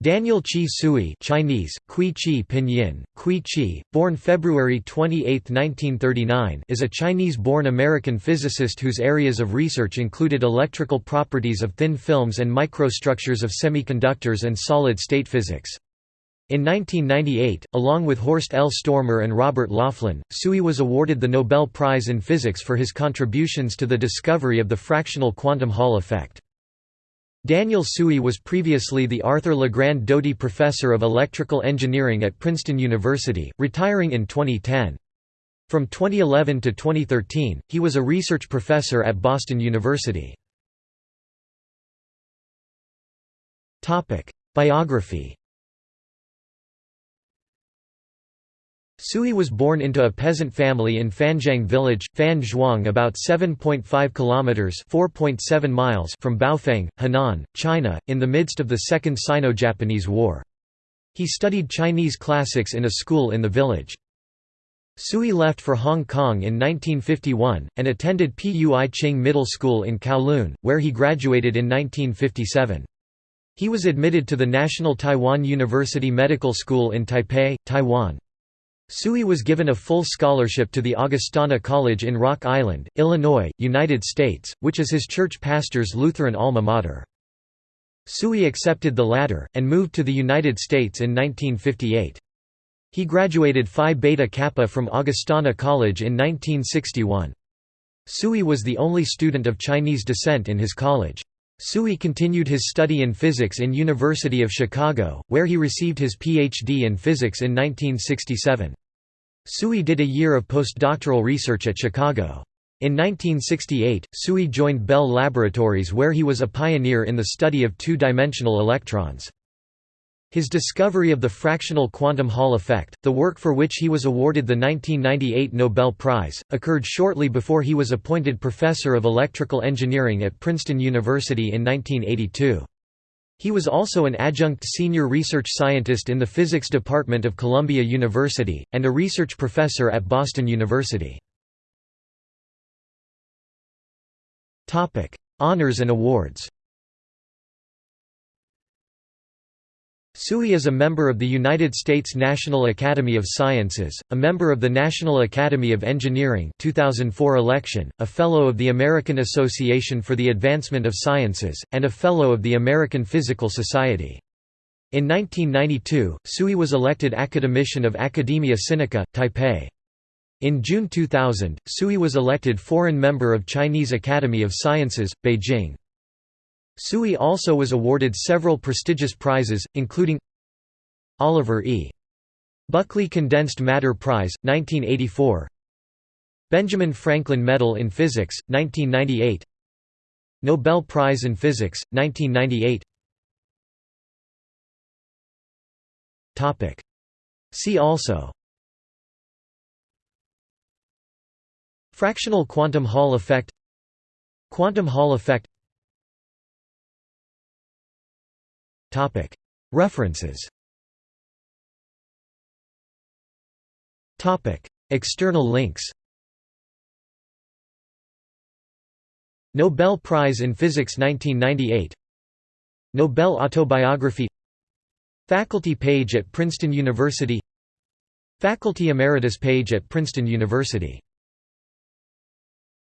Daniel Chee Tsui Chinese, Kui Chi Pinyin, Kui Chi, born February 28, 1939 is a Chinese-born American physicist whose areas of research included electrical properties of thin films and microstructures of semiconductors and solid-state physics. In 1998, along with Horst L. Stormer and Robert Laughlin, Tsui was awarded the Nobel Prize in Physics for his contributions to the discovery of the fractional quantum Hall effect. Daniel Tsui was previously the Arthur Legrand Doty Professor of Electrical Engineering at Princeton University, retiring in 2010. From 2011 to 2013, he was a research professor at Boston University. Biography Tsui was born into a peasant family in Fanjiang village, Fan Zhuang about 7.5 kilometers (4.7 miles) from Baofeng, Henan, China, in the midst of the Second Sino-Japanese War. He studied Chinese classics in a school in the village. Tsui left for Hong Kong in 1951, and attended Pui Ching Middle School in Kowloon, where he graduated in 1957. He was admitted to the National Taiwan University Medical School in Taipei, Taiwan. Tsui was given a full scholarship to the Augustana College in Rock Island, Illinois, United States, which is his church pastor's Lutheran alma mater. Tsui accepted the latter, and moved to the United States in 1958. He graduated Phi Beta Kappa from Augustana College in 1961. Tsui was the only student of Chinese descent in his college. Tsui continued his study in physics in University of Chicago, where he received his Ph.D. in physics in 1967. Tsui did a year of postdoctoral research at Chicago. In 1968, Tsui joined Bell Laboratories where he was a pioneer in the study of two-dimensional electrons. His discovery of the fractional quantum Hall effect, the work for which he was awarded the 1998 Nobel Prize, occurred shortly before he was appointed professor of electrical engineering at Princeton University in 1982. He was also an adjunct senior research scientist in the physics department of Columbia University, and a research professor at Boston University. Honors and awards Tsui is a member of the United States National Academy of Sciences, a member of the National Academy of Engineering 2004 election, a Fellow of the American Association for the Advancement of Sciences, and a Fellow of the American Physical Society. In 1992, Tsui was elected Academician of Academia Sinica, Taipei. In June 2000, Tsui was elected Foreign Member of Chinese Academy of Sciences, Beijing. Tsui also was awarded several prestigious prizes, including Oliver E. Buckley Condensed Matter Prize, 1984 Benjamin Franklin Medal in Physics, 1998 Nobel Prize in Physics, 1998 See also Fractional quantum Hall effect Quantum Hall effect References. External links. Nobel Prize in Physics 1998 Nobel Autobiography. Faculty page at Princeton University. Faculty Emeritus page at Princeton University